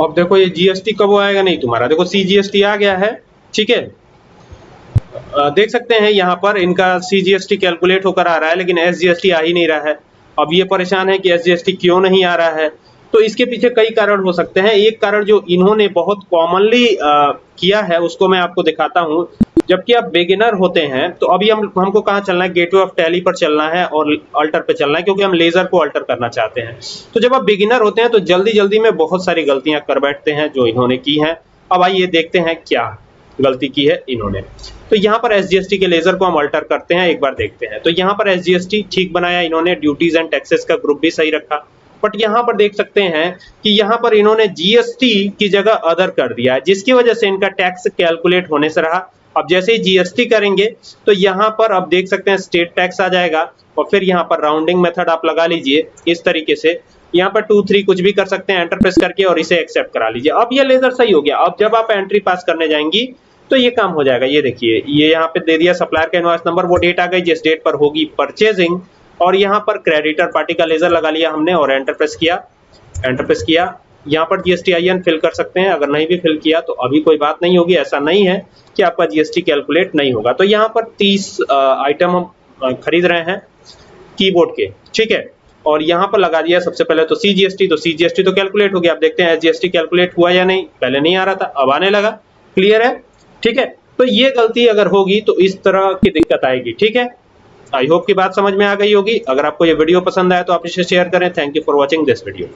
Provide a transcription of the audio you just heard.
अब देखो ये जीएसटी कब आएगा? नहीं, तुम्हारा देखो सी जीएसटी आ गया है, ठीक है? देख सकते हैं यहाँ पर इनका सी जीएसटी कैलकुलेट होकर आ रहा है, लेकिन एस जीएसटी आ ही नहीं रहा है। अब ये परेशान है कि एस जीएसटी क्यों नहीं आ रहा है? तो इसके पीछे कई कारण हो सकते हैं। एक कारण जो इन्होंने बहुत कॉमनली किया है, उसको मैं आपको दिखाता हूँ। जबकि आप बिगिनर होते हैं तो अभी हम, हमको कहाँ चलना है? गेटवे ऑफ़ टैली पर चलना है और अल्टर पे चलना है, क्योंकि हम लेजर को अल्टर करना चाहते हैं। तो जब आप बिगिनर होते हैं तो जल्दी जल्दी में बहुत सारी गलतियाँ कर बैठते हैं जो इन्होंने की हैं। अब आइए देखते हैं क्या गलती की है इन्होंने। तो यहाँ पर एसजीएसटी के लेजर को हम अल्टर करते हैं, एक बार देखते हैं। तो यहाँ पर एसजीएसटी ठीक बनाया इन्होंने ड्यूटीज़ एंड टैक्सेस का ग्रुप भी सही रखा। बट यहाँ पर देख सकते हैं कि यहाँ पर इन्होंने जीएसटी की जगह अदर कर दिया है, जिसकी वजह से इनका टैक्स कैलकुलेट होने से रहा। अब जैसे ही जीएसटी करेंगे तो यहाँ पर आप देख सकते हैं स्टेट टैक्स आ जाएगा, और फिर यहाँ पर राउंडिंग मेथड आप लगा लीजिए इस तरीके से। यहाँ पर टू थ्री कुछ भी कर सकते हैं एंटर प्रेस करके और इसे एक्सेप्ट करा लीजिए। अब ये लेजर सही हो गया। अब जब आप एंट्री पास करने जाएँगी तो ये काम हो जाएगा। ये देखिए, ये यहाँ पे दे दिया सप्लायर का इनवॉइस नंबर वो डेट आ गई, जिस डेट पर होगी परचेजिंग और यहाँ पर क्रेडिटर पार्टी का लेजर लगा लिया हमने और एंटर प्रेस किया एंटर प्रेस किया। यहाँ पर जीएसटी आईएन फिल कर सकते हैं, अगर नहीं भी फिल किया तो अभी कोई बात नहीं होगी, ऐसा नहीं है कि आपका जीएसटी कैलकुलेट नहीं होगा। तो यहाँ पर 30 आइटम हम खरीद रहे हैं कीबोर्ड के, ठीक है? और यहाँ पर लगा दिया सबसे पहले तो सी जीएसटी तो सी जीएसटी तो कैलकुलेट हो गया। आप देखते हैं एसजीएसटी कैलकुलेट हुआ या नहीं, पहले नहीं आ रहा था, अब आने लगा। क्लियर है? ठीक है? तो ये गलती अगर होगी तो इस तरह की दिक्कत आएगी, ठीक है? आई होप की बात समझ में आ गई होगी। अगर आपको ये वीडियो पसंद आया तो आप इसे शेयर करें। Thank you for watching this video